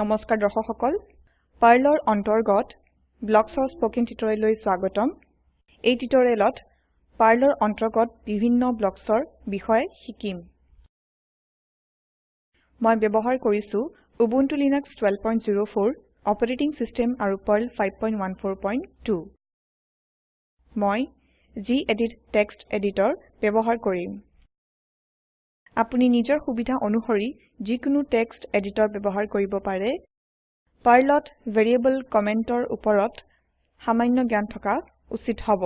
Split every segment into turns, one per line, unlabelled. নমস্কাৰ দৰ্শক সকল পাৰ্লৰ অন্তৰ্গত ব্লকছৰ স্পকেন টিউটৰিয়েললৈ স্বাগতম এই টিউটৰিয়েলত পাৰ্লৰ অন্তৰ্গত বিভিন্ন ব্লকছৰ বিষয়ে শিকিম মই ব্যৱহাৰ কৰিছো উবুণ্টু লিনাক্স 12.04 অপাৰেটিং ছিষ্টেম আৰু পাৰ্ল 5.14.2 মই জি এডিট টেক্সট এডিটৰ ব্যৱহাৰ কৰিম আপুনি নিজৰ সুবিধা অনুসৰি যিকোনো টেক্সট এডিটৰ ব্যৱহাৰ কৰিব পাৰে পাৰ্লত ভেৰিয়েবল কমেণ্টৰ ওপৰত সামান্য জ্ঞান থকা উচিত হ'ব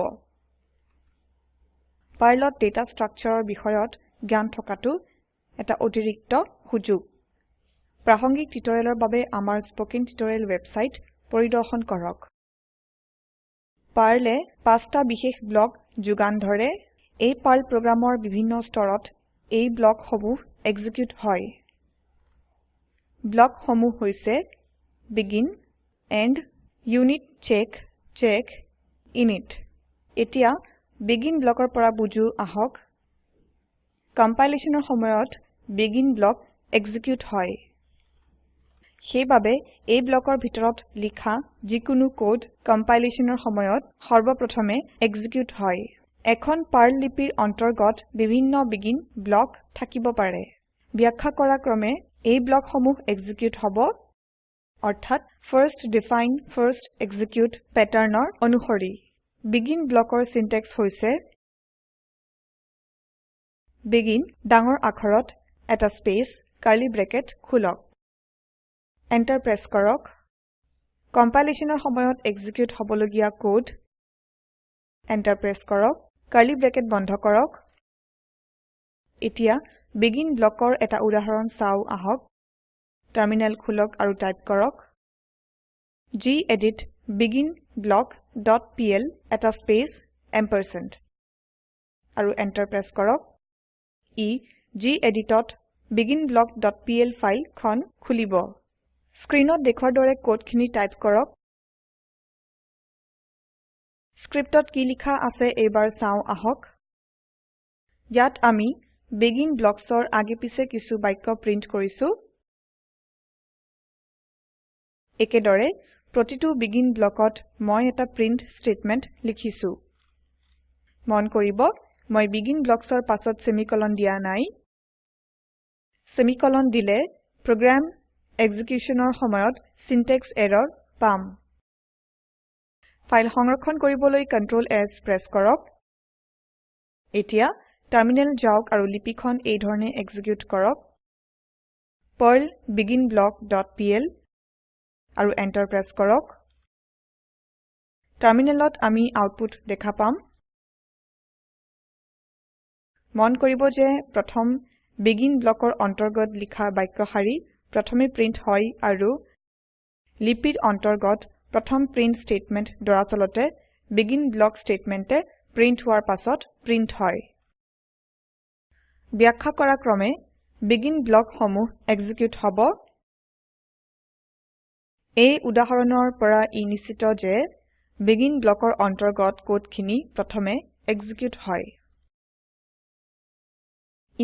পাৰ্লত ডেটা ষ্ট্ৰাকচাৰৰ বিষয়ত জ্ঞান থকাটো এটা অতিৰিক্ত সুযোগ প্ৰাসংগিক টিউটৰিয়েলৰ বাবে আমাৰ স্পকেন টিউটৰিয়েল ৱেবচাইট পৰিদৰ্শন কৰক পাৰ্লে পাঁচটা বিশেষ ব্লক যোগান ধৰে এই পাৰ্ল প্ৰগ্ৰামৰ বিভিন্ন স্তৰত এই ব্লক সমূহ এক্সিকিউট হয় ব্লক সমূহ হৈছে begin end unit check check এতিয়া বেগিন ব্লকৰ পৰা বুজো আহক কম্পাইলেশ্যনৰ সময়ত বেগিন ব্লক এক্সিকিউট হয় সেইবাবে এই ব্লকৰ ভিতৰত লিখা যিকোনো কোড কম্পাইলেচনৰ সময়ত সৰ্বপ্ৰথমে এক্সিকিউট হয় এখন পাৰ্ল লিপিৰ অন্তৰ্গত বিভিন্ন বিগিন ব্লক থাকিব পাৰে ব্যাখ্যা কৰা ক্ৰমে এই ব্লক সমূহ এক্সিকিউট হ'ব অৰ্থাৎ ফাৰ্ষ্ট ডিফাইন ফাৰ্ষ্ট এক্সিকিউট প্যাটাৰ্নৰ অনুসৰি বিগিন ব্লকৰ সিনট্যাক্স হৈছে বিগিন ডাঙৰ আখৰত এটা স্পেচ কাৰ্লি ব্ৰেকেট খোলক এন্টাৰ প্ৰেছ কৰক কম্পাইলেচনৰ সময়ত এক্সিকিউট হ'বলগীয়া ক'ড এন্টাৰ প্ৰেছ কৰক কাৰ্লি ব্ৰেকেট বন্ধ কৰক এতিয়া বিগিন ব্লকৰ এটা উদাহৰণ চাওঁ আহক টাৰ্মিনেল খোলক আৰু টাইপ কৰক G edit begin block dot PL এটা স্পেচ এম্পাৰচেণ্ট আৰু এণ্টাৰ প্ৰেছ কৰক ই জি এডিটত বিগিন ব্লক ডট পিএল ফাইলখন খুলিব স্ক্ৰীনত দেখুৱাৰ দৰে কোডখিনি টাইপ কৰক স্ক্ৰিপ্টত কি লিখা আছে এবাৰ চাওঁ আহক ইয়াত আমি বেগিন ব্লকছৰ আগে পিছে কিছু বাক্য প্ৰিণ্ট কৰিছো একেদৰে প্ৰতিটো বেগিন ব্লকত মই এটা প্ৰিণ্ট ষ্টেটমেণ্ট লিখিছো মন কৰিব মই বেগিন ব্লকছৰ পাছত সেমিকলন দিয়া নাই সেমিকলন দিলে প্ৰগ্ৰাম এক্সিকিউচনৰ সময়ত সিনটেক্স এৰৰ পাম ফাইল সংৰক্ষণ কৰিবলৈ Ctrl S প্ৰেছ কৰক এতিয়া টাৰমিনেল যাওক আৰু লিপিখন এই ধৰণে এক্সিকিউট কৰক পাৰ্ল beginblock.pl আৰু এণ্টাৰ প্ৰেছ কৰক টাৰমিনেলত আমি আউটপুট দেখা পাম মন কৰিব যে প্ৰথম বিগিন ব্লকৰ অন্তৰ্গত লিখা বাক্যশাৰী প্ৰথমে প্ৰিণ্ট হয় আৰু লিপিৰ অন্তৰ্গত প্ৰথম প্ৰিন্ট স্টেটমেন্ট দৰাচলতে বেগিন ব্লক স্টেটমেন্টে প্ৰিন্ট হোৱাৰ পাছত প্ৰিন্ট হয় ব্যাখ্যা কৰা ক্ৰমে বেগিন ব্লক সমূহ এক্সিকিউট হ'ব এই উদাহৰণৰ পৰা ই নিশ্চিত যে বেগিন ব্লকৰ অন্তৰ্গত কোডখিনি প্ৰথমে এক্সিকিউট হয়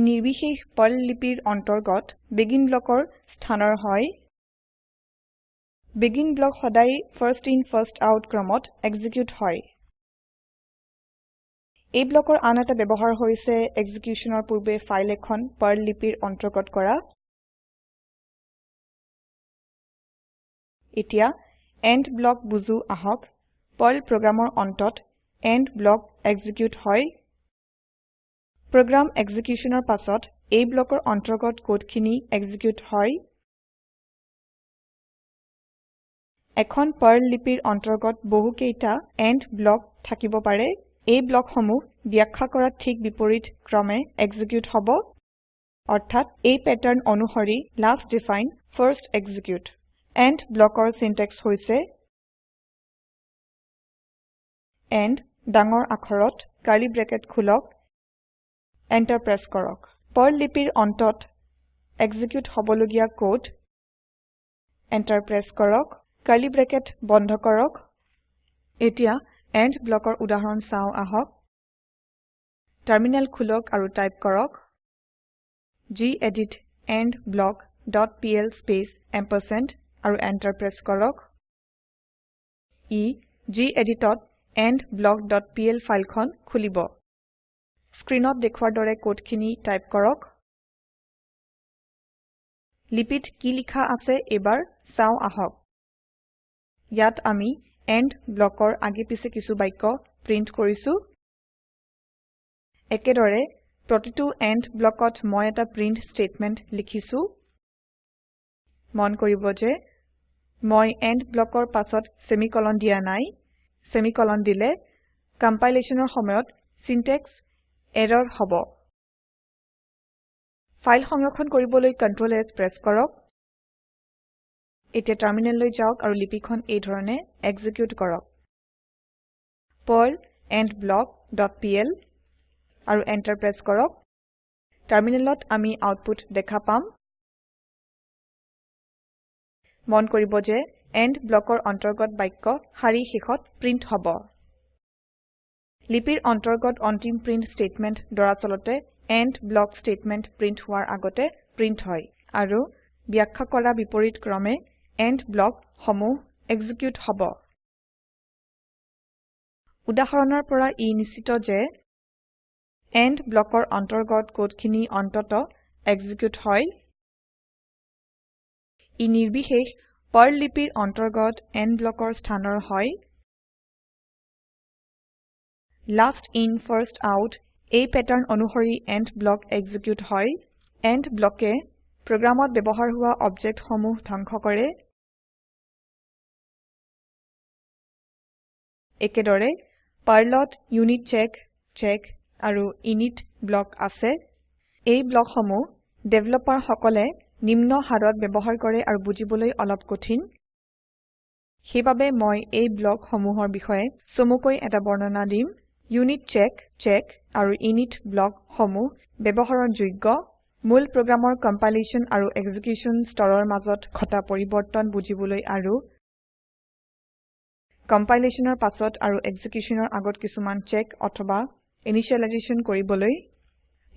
ই নিৰ্বিশেষ পাৰ্ল লিপিৰ অন্তৰ্গত বেগিন ব্লকৰ স্থানৰ হয় Begin ব্লক সদায় ফাৰ্ষ্ট ইন ফাৰ্ষ্ট আউট ক্ৰমত execute হয়। এই ব্লকৰ আন এটা ব্যৱহাৰ হৈছে এক্সিকিউচনৰ পূৰ্বে ফাইল এখন পাৰ্ল লিপিৰ অন্তৰ্গত কৰা। এতিয়া এণ্ড ব্লক বুজো আহক। পাৰ্ল প্ৰগ্ৰামৰ অন্তত end block execute হয়। প্ৰগ্ৰাম executionৰ পাছত এই ব্লকৰ অন্তৰ্গত কোডখিনি execute হয়। এখন পাৰ্ল লিপিৰ অন্তৰ্গত বহু কেইটা এণ্ড ব্লক থাকিব পাৰে এই ব্লক সমূহ ব্যাখ্যা কৰা ঠিক বিপৰীত ক্ৰমে এক্সিকিউট হব অৰ্থাৎ এই পেটাৰ্ণ অনুসৰি last define first execute end ব্লকৰ চিনটেক্স হৈছে এণ্ড ডাঙৰ আখৰত কাৰী ব্ৰেকেট খোলক এণ্টাৰ প্ৰেছ কৰক পাৰ্ল লিপিৰ অন্তত এক্সিকিউট হবলগীয়া ক'ড এণ্টাৰ প্ৰেছ কৰক কাৰ্লি ব্ৰেকেট বন্ধ কৰক এতিয়া এণ্ড ব্লকৰ উদাহৰণ চাওঁ আহক টাৰমিনেল খোলক আৰু টাইপ কৰক gedit endblock dot PL space ampersand আৰু এণ্টাৰ প্ৰেছ কৰক ই gedit endblock ডট পিএল ফাইলখন খুলিব স্ক্ৰীনত দেখুৱাৰ দৰে কোডখিনি টাইপ কৰক লিপিত কি লিখা আছে এইবাৰ চাওঁ আহক ইয়াত আমি এণ্ড ব্লকৰ আগে পিছে কিছু বাক্য প্ৰীন্ট কৰিছো একেদৰে প্ৰতিটো এণ্ড ব্লকত মই এটা প্ৰীন্ট ষ্টেটমেণ্ট লিখিছো মন কৰিব যে মই এণ্ড ব্লকৰ পাছত ছেমিকলন দিয়া নাই ছেমিকলন দিলে কম্পাইলেচনৰ সময়ত চিনটেক্স এৰৰ হ'ব ফাইল সংৰক্ষণ কৰিবলৈ কণ্ট্ৰল এছ প্ৰেছ কৰক এতিয়া টাৰ্মিনেললৈ যাওক আৰু লিপিখন এই ধৰণে এক্সিকিউট কৰক পাৰ্ল endblock.pl আৰু এন্টাৰ প্ৰেছ কৰক টাৰ্মিনেলত আমি আউটপুট দেখা পাম মন কৰিব যে এণ্ড ব্লকৰ অন্তৰ্গত বাক্য শাৰী শেষত প্ৰিন্ট হ'ব লিপিৰ অন্তৰ্গত অন্তিম প্ৰিন্ট ষ্টেটমেণ্ট দৰাচলতে এণ্ড ব্লক ষ্টেটমেণ্ট প্ৰিন্ট হোৱাৰ আগতে প্ৰিন্ট হয় আৰু ব্যাখ্যা কৰা বিপৰীত ক্ৰমে end block homo execute hobo. Udaharanar para e nisito je end blocker antargot code kini antoto execute hoi. E nirbihe per lipir antargot end blocker standard hoi. Last in first out a pattern onuhori end block execute hoi. End block e programot bebohar hua object homo thankhokare. kore. একেদৰে পাৰ্লত unit check check আৰু init block আছে এই ব্লকসমূহ ডেভেলপাৰসকলে নিম্ন হাৰত ব্যৱহাৰ কৰে আৰু বুজিবলৈ অলপ কঠিন সেইবাবে মই এই ব্লকসমূহৰ বিষয়ে চমুকৈ এটা বৰ্ণনা দিম ইউনিট চেক চেক আৰু ইনিট ব্লকসমূহ ব্যৱহাৰৰ যোগ্য মূল প্ৰগ্ৰামৰ কম্পাইলেশ্যন আৰু এক্সিকিউশ্যন স্তৰৰ মাজত ঘটা পৰিৱৰ্তন বুজিবলৈ আৰু কম্পাইলেচনৰ পাছত আৰু এক্সিকিউশনৰ আগত কিছুমান চেক অথবা ইনিশিয়েলাইজেশ্যন কৰিবলৈ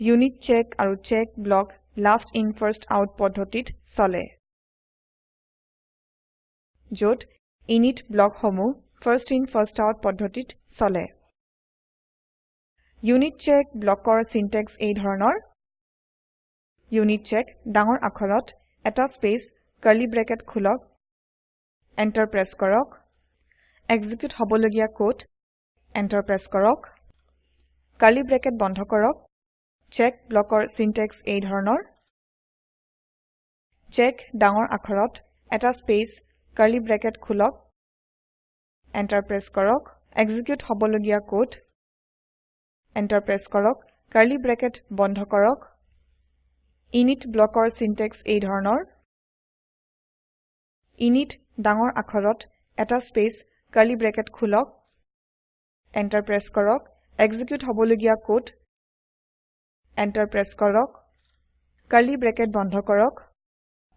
ইউনিট চেক আৰু check block last in first out পদ্ধতিত চলে য'ত ইনিট ব্লকসমূহ ফাৰ্ষ্ট ইন ফাৰ্ষ্ট আউট পদ্ধতিত চলে ইউনিট চেক ব্লকৰ চিনটেক্স এই ধৰণৰ ইউনিট চেক ডাঙৰ আখৰত এটা স্পেচ কাৰ্লি ব্ৰেকেট খোলক এণ্টাৰ প্ৰেছ কৰক এক্সিকিউট হবলগীয়া কোড এন্টাৰ প্ৰেস কৰক কাৰ্লি ব্ৰেকেট বন্ধ কৰক চেক ব্লকৰ সিনট্যাক্স এই ধৰণৰ চেক ডাঙৰ আখৰত এটা স্পেস কালি ব্ৰেকেট খুলক এন্টাৰ প্ৰেস কৰক এক্সিকিউট হবলগীয়া কোড এন্টাৰ প্ৰেস কৰক কালি ব্ৰেকেট বন্ধ কৰক ইনিট ব্লকৰ সিনট্যাক্স এই ধৰণৰ ইনিট ডাঙৰ আখৰত এটা স্পেচ curly ব্ৰেকেট খোলক enter press কৰক execute হবলগীয়া code enter press কৰক curly ব্ৰেকেট বন্ধ কৰক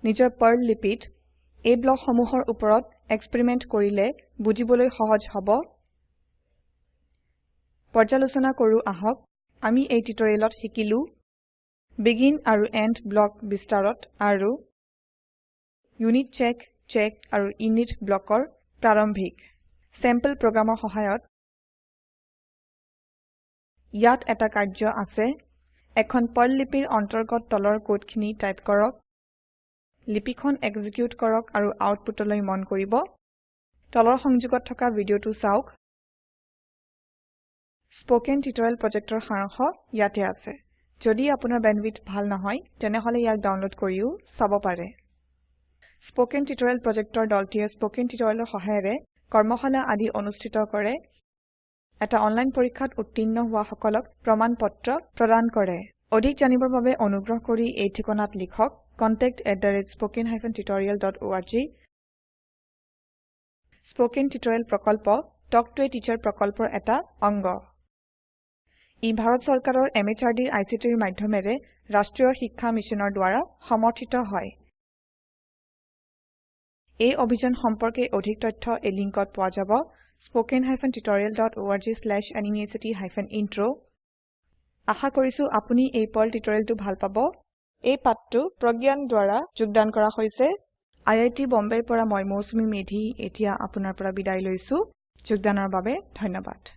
নিজৰ perl লিপিত এই ব্লক সমূহৰ ওপৰত experiment কৰিলে বুজিবলৈ সহজ হ'ব পৰ্যালোচনা কৰো আহক আমি এই টিউটৰিয়েলত শিকিলো begin আৰু এণ্ড ব্লক বিস্তাৰত আৰু unit চেক check আৰু init ব্লকৰ প্ৰাৰম্ভিক চেম্পল program সহায়ত ইয়াত এটা কাৰ্য আছে এখন পল লিপিৰ অন্তৰ্গত তলৰ কোডখিনি টাইপ কৰক লিপিখন এক্সিকিউট কৰক আৰু আউটপুটলৈ মন কৰিব তলৰ সংযোগত থকা ভিডিঅটো চাওক স্প'কেন টিউটৰিয়েল প্ৰজেক্টৰ সাৰাংশ ইয়াতে আছে যদি আপোনাৰ বেণ্ডউইথ ভাল নহয় তেনেহলে ইয়াক ডাউনলোড কৰিও চাব পাৰে স্প'কেন টিউটৰিয়েল প্ৰজেক্টৰ দলটিয়ে স্প'কেন টিউটৰিয়েলৰ সহায়েৰে কৰ্মশালা আদি অনুষ্ঠিত কৰে এটা অনলাইন পৰীক্ষাত উত্তীৰ্ণ হওয়া সকলক পত্ৰ প্ৰদান কৰে অধিক জানিবৰ বাবে অনুগ্ৰহ কৰি এই ঠিকনাত লিখক contact@spoken-tutorial.org স্পোকেন টিউটৰিয়েল প্ৰকল্প টক টু এ টিচাৰ প্ৰকল্পৰ এটা অংগ ই ভাৰত চৰকাৰৰ এমএচআৰডিৰ আইচিটিৰ মাধ্যমেৰে ৰাষ্ট্ৰীয় শিক্ষা মিছনৰ দ্বাৰা সমৰ্থিত হয় এই অভিযান সম্পৰ্কে অধিক তথ্য এই লিংকত পোৱা যাব hyphen tutorial dot spoken tutorialorg hyphen intro আশা কৰিছো আপুনি এই পল টিউটৰিয়েলটো ভাল পাব এই পাঠটো প্ৰজ্ঞান দ্বাৰা যোগদান কৰা হৈছে আই আই আইআইটি বম্বেৰ পৰা মই মৌচুমী মেধি এতিয়া আপোনাৰ পৰা বিদায় লৈছো যোগদানৰ বাবে ধন্যবাদ